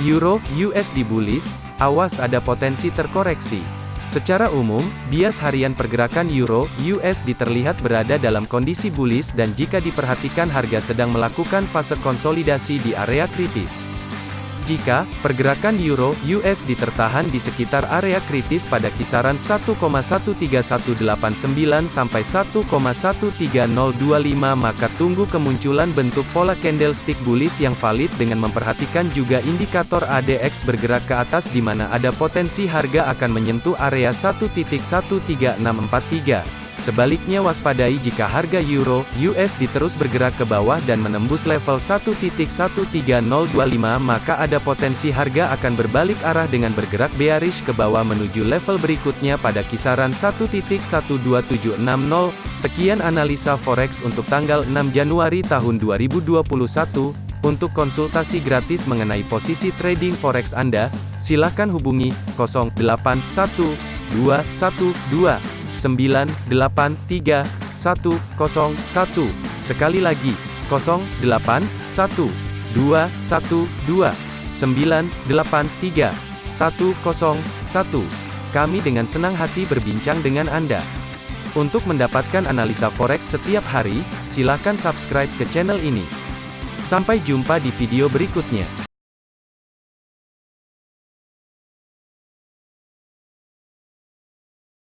Euro USD bullish, awas ada potensi terkoreksi. Secara umum, bias harian pergerakan Euro USD terlihat berada dalam kondisi bullish dan jika diperhatikan harga sedang melakukan fase konsolidasi di area kritis. Jika pergerakan euro USD tertahan di sekitar area kritis pada kisaran 1,13189 sampai 1,13025 maka tunggu kemunculan bentuk pola candlestick bullish yang valid dengan memperhatikan juga indikator ADX bergerak ke atas di mana ada potensi harga akan menyentuh area 1.13643. Sebaliknya waspadai jika harga euro USD terus bergerak ke bawah dan menembus level 1.13025 maka ada potensi harga akan berbalik arah dengan bergerak bearish ke bawah menuju level berikutnya pada kisaran 1.12760. Sekian analisa forex untuk tanggal 6 Januari tahun 2021. Untuk konsultasi gratis mengenai posisi trading forex Anda, silakan hubungi 081212 983 101. Sekali lagi, 08 1 2 1 2 983 101. Kami dengan senang hati berbincang dengan Anda. Untuk mendapatkan analisa forex setiap hari, silakan subscribe ke channel ini. Sampai jumpa di video berikutnya.